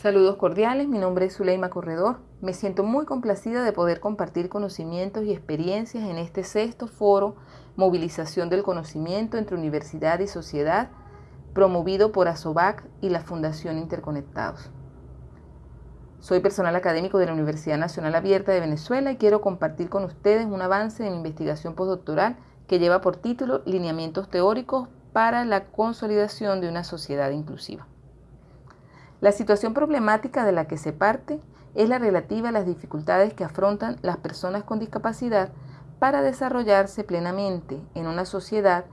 Saludos cordiales, mi nombre es Zuleima Corredor. Me siento muy complacida de poder compartir conocimientos y experiencias en este sexto foro Movilización del Conocimiento entre Universidad y Sociedad, promovido por ASOBAC y la Fundación Interconectados. Soy personal académico de la Universidad Nacional Abierta de Venezuela y quiero compartir con ustedes un avance de mi investigación postdoctoral que lleva por título Lineamientos teóricos para la consolidación de una sociedad inclusiva. La situación problemática de la que se parte es la relativa a las dificultades que afrontan las personas con discapacidad para desarrollarse plenamente en una sociedad,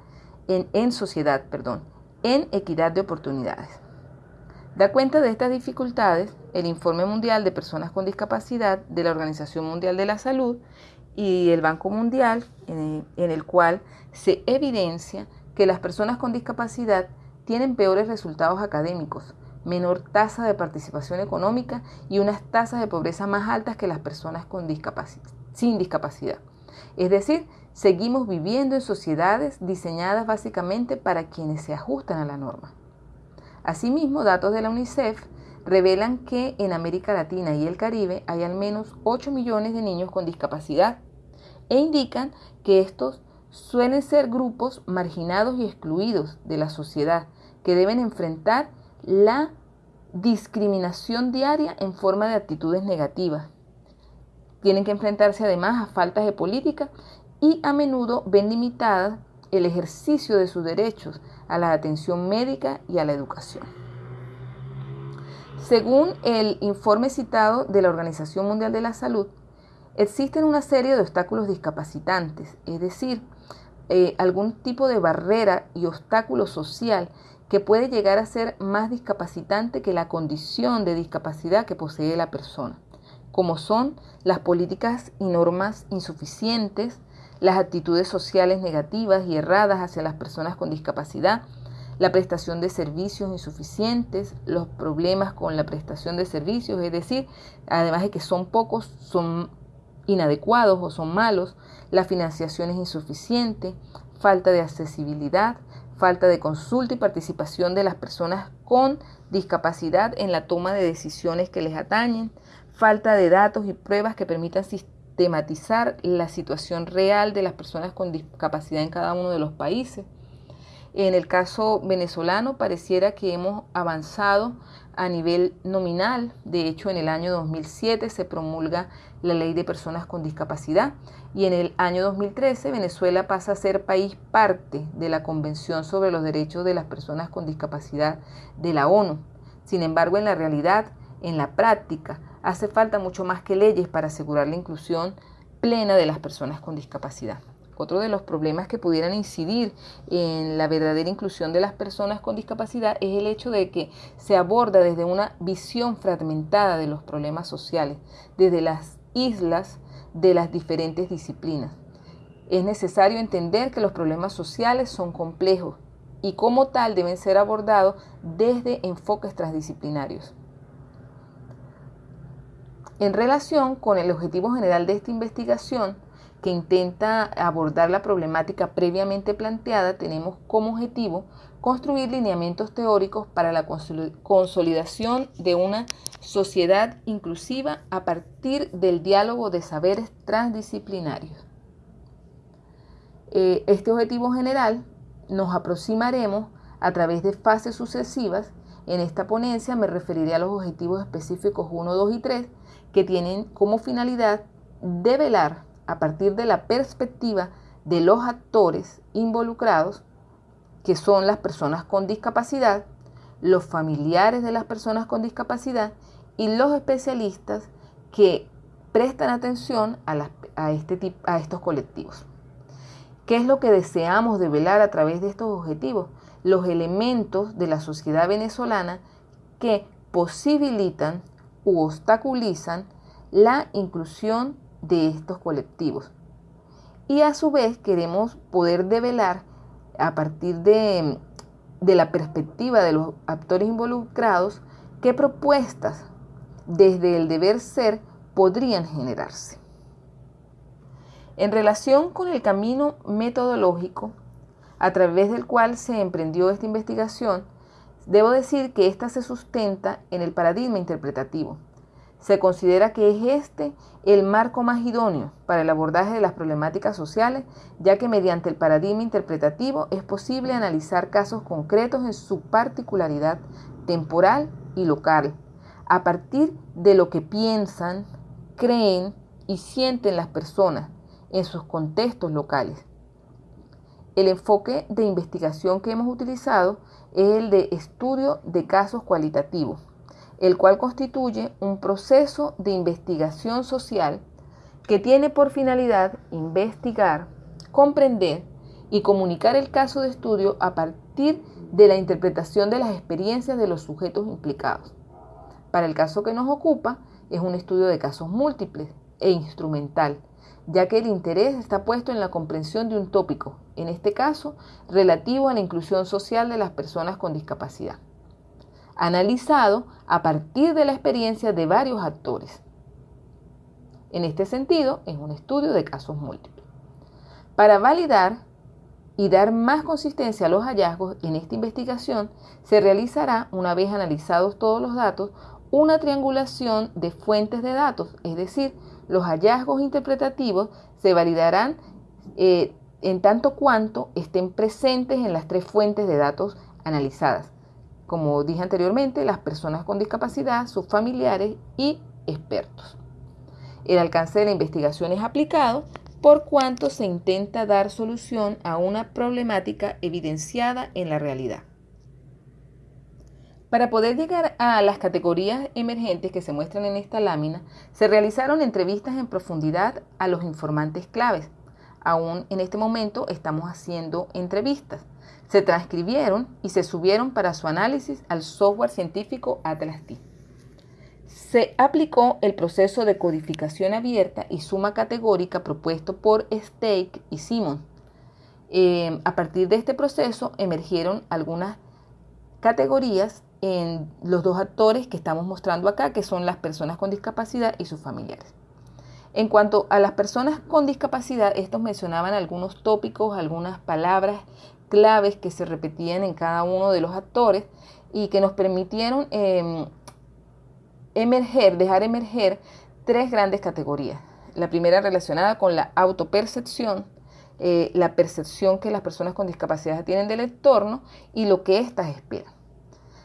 en, sociedad, perdón, en equidad de oportunidades. Da cuenta de estas dificultades el Informe Mundial de Personas con Discapacidad de la Organización Mundial de la Salud y el Banco Mundial, en el cual se evidencia que las personas con discapacidad tienen peores resultados académicos, menor tasa de participación económica y unas tasas de pobreza más altas que las personas con sin discapacidad. Es decir, seguimos viviendo en sociedades diseñadas básicamente para quienes se ajustan a la norma. Asimismo, datos de la UNICEF revelan que en América Latina y el Caribe hay al menos 8 millones de niños con discapacidad e indican que estos suelen ser grupos marginados y excluidos de la sociedad que deben enfrentar la discriminación diaria en forma de actitudes negativas. Tienen que enfrentarse además a faltas de política y a menudo ven limitadas el ejercicio de sus derechos a la atención médica y a la educación. Según el informe citado de la Organización Mundial de la Salud, existen una serie de obstáculos discapacitantes, es decir, eh, algún tipo de barrera y obstáculo social que puede llegar a ser más discapacitante que la condición de discapacidad que posee la persona, como son las políticas y normas insuficientes, las actitudes sociales negativas y erradas hacia las personas con discapacidad, la prestación de servicios insuficientes, los problemas con la prestación de servicios, es decir, además de que son pocos, son inadecuados o son malos, la financiación es insuficiente, falta de accesibilidad, falta de consulta y participación de las personas con discapacidad en la toma de decisiones que les atañen, falta de datos y pruebas que permitan sistematizar la situación real de las personas con discapacidad en cada uno de los países. En el caso venezolano pareciera que hemos avanzado a nivel nominal. De hecho, en el año 2007 se promulga la Ley de Personas con Discapacidad y en el año 2013 Venezuela pasa a ser país parte de la Convención sobre los Derechos de las Personas con Discapacidad de la ONU. Sin embargo, en la realidad, en la práctica, hace falta mucho más que leyes para asegurar la inclusión plena de las personas con discapacidad. Otro de los problemas que pudieran incidir en la verdadera inclusión de las personas con discapacidad es el hecho de que se aborda desde una visión fragmentada de los problemas sociales, desde las islas de las diferentes disciplinas. Es necesario entender que los problemas sociales son complejos y como tal deben ser abordados desde enfoques transdisciplinarios. En relación con el objetivo general de esta investigación, que intenta abordar la problemática previamente planteada, tenemos como objetivo construir lineamientos teóricos para la consolidación de una sociedad inclusiva a partir del diálogo de saberes transdisciplinarios. Eh, este objetivo general nos aproximaremos a través de fases sucesivas. En esta ponencia me referiré a los objetivos específicos 1, 2 y 3 que tienen como finalidad develar a partir de la perspectiva de los actores involucrados, que son las personas con discapacidad, los familiares de las personas con discapacidad y los especialistas que prestan atención a, este a estos colectivos. ¿Qué es lo que deseamos develar a través de estos objetivos? Los elementos de la sociedad venezolana que posibilitan u obstaculizan la inclusión de estos colectivos. Y a su vez queremos poder develar a partir de, de la perspectiva de los actores involucrados qué propuestas desde el deber ser podrían generarse. En relación con el camino metodológico a través del cual se emprendió esta investigación, Debo decir que ésta se sustenta en el paradigma interpretativo. Se considera que es este el marco más idóneo para el abordaje de las problemáticas sociales, ya que mediante el paradigma interpretativo es posible analizar casos concretos en su particularidad temporal y local, a partir de lo que piensan, creen y sienten las personas en sus contextos locales. El enfoque de investigación que hemos utilizado es el de estudio de casos cualitativos el cual constituye un proceso de investigación social que tiene por finalidad investigar, comprender y comunicar el caso de estudio a partir de la interpretación de las experiencias de los sujetos implicados. Para el caso que nos ocupa, es un estudio de casos múltiples e instrumental, ya que el interés está puesto en la comprensión de un tópico, en este caso relativo a la inclusión social de las personas con discapacidad analizado a partir de la experiencia de varios actores. En este sentido, es un estudio de casos múltiples. Para validar y dar más consistencia a los hallazgos en esta investigación, se realizará, una vez analizados todos los datos, una triangulación de fuentes de datos, es decir, los hallazgos interpretativos se validarán eh, en tanto cuanto estén presentes en las tres fuentes de datos analizadas, como dije anteriormente, las personas con discapacidad, sus familiares y expertos. El alcance de la investigación es aplicado por cuanto se intenta dar solución a una problemática evidenciada en la realidad. Para poder llegar a las categorías emergentes que se muestran en esta lámina, se realizaron entrevistas en profundidad a los informantes claves. Aún en este momento estamos haciendo entrevistas se transcribieron y se subieron para su análisis al software científico Atlas T. Se aplicó el proceso de codificación abierta y suma categórica propuesto por Stake y Simon. Eh, a partir de este proceso emergieron algunas categorías en los dos actores que estamos mostrando acá, que son las personas con discapacidad y sus familiares. En cuanto a las personas con discapacidad, estos mencionaban algunos tópicos, algunas palabras claves que se repetían en cada uno de los actores y que nos permitieron em, emerger, dejar emerger tres grandes categorías. La primera relacionada con la autopercepción, eh, la percepción que las personas con discapacidad tienen del entorno y lo que éstas esperan.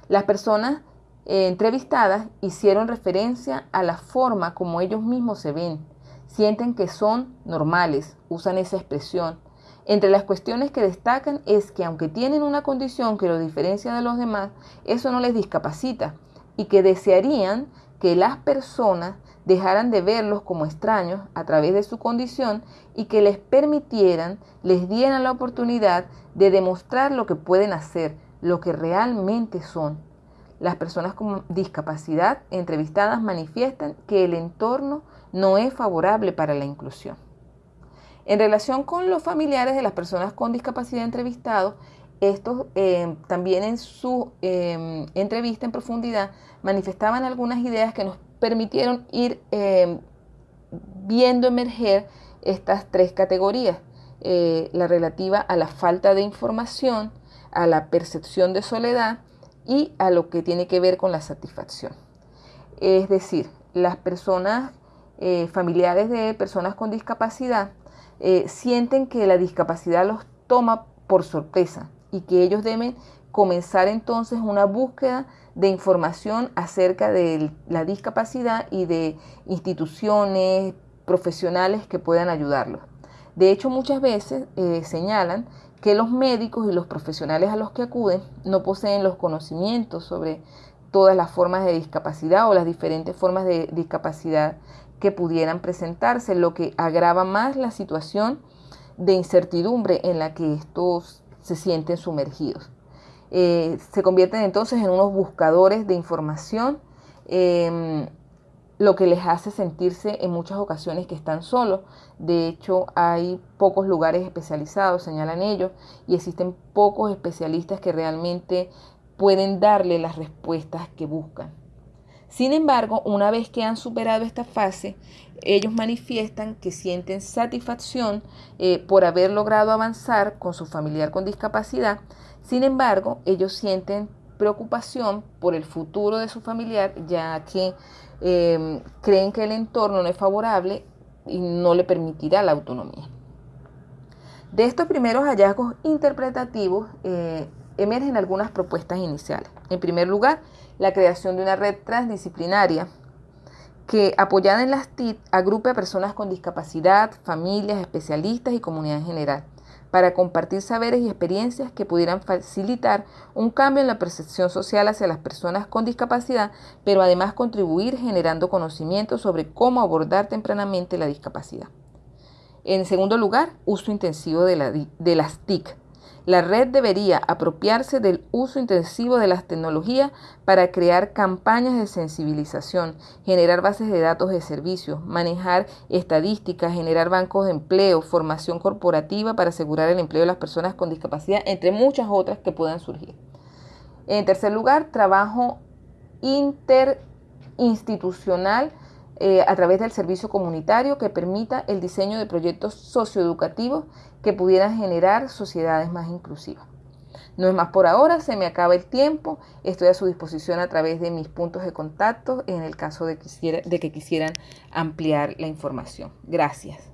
Las personas eh, entrevistadas hicieron referencia a la forma como ellos mismos se ven, sienten que son normales, usan esa expresión, entre las cuestiones que destacan es que aunque tienen una condición que los diferencia de los demás, eso no les discapacita y que desearían que las personas dejaran de verlos como extraños a través de su condición y que les permitieran, les dieran la oportunidad de demostrar lo que pueden hacer, lo que realmente son. Las personas con discapacidad entrevistadas manifiestan que el entorno no es favorable para la inclusión. En relación con los familiares de las personas con discapacidad entrevistados, estos eh, también en su em, entrevista en profundidad manifestaban algunas ideas que nos permitieron ir em, viendo emerger estas tres categorías. Eh, la relativa a la falta de información, a la percepción de soledad y a lo que tiene que ver con la satisfacción. Es decir, las personas eh, familiares de personas con discapacidad eh, sienten que la discapacidad los toma por sorpresa y que ellos deben comenzar entonces una búsqueda de información acerca de la discapacidad y de instituciones profesionales que puedan ayudarlos. De hecho, muchas veces eh, señalan que los médicos y los profesionales a los que acuden no poseen los conocimientos sobre todas las formas de discapacidad o las diferentes formas de discapacidad que pudieran presentarse, lo que agrava más la situación de incertidumbre en la que estos se sienten sumergidos. Eh, se convierten entonces en unos buscadores de información, em, lo que les hace sentirse en muchas ocasiones que están solos. De hecho, hay pocos lugares especializados, señalan ellos, y existen pocos especialistas que realmente pueden darle las respuestas que buscan. Sin embargo, una vez que han superado esta fase, ellos manifiestan que sienten satisfacción eh, por haber logrado avanzar con su familiar con discapacidad. Sin embargo, ellos sienten preocupación por el futuro de su familiar, ya que em, creen que el entorno no es favorable y no le permitirá la autonomía. De estos primeros hallazgos interpretativos eh, emergen algunas propuestas iniciales. En primer lugar, la creación de una red transdisciplinaria que, apoyada en las TIC, agrupe a personas con discapacidad, familias, especialistas y comunidad en general, para compartir saberes y experiencias que pudieran facilitar un cambio en la percepción social hacia las personas con discapacidad, pero además contribuir generando conocimiento sobre cómo abordar tempranamente la discapacidad. En segundo lugar, uso intensivo de, de las TIC, la red debería apropiarse del uso intensivo de las tecnologías para crear campañas de sensibilización, generar bases de datos de servicios, manejar estadísticas, generar bancos de empleo, formación corporativa para asegurar el empleo de las personas con discapacidad, entre muchas otras que puedan surgir. En tercer lugar, trabajo interinstitucional eh, a través del servicio comunitario que permita el diseño de proyectos socioeducativos que pudieran generar sociedades más inclusivas. No es más por ahora, se me acaba el tiempo, estoy a su disposición a través de mis puntos de contacto en el caso de, de que quisieran ampliar la información. Gracias.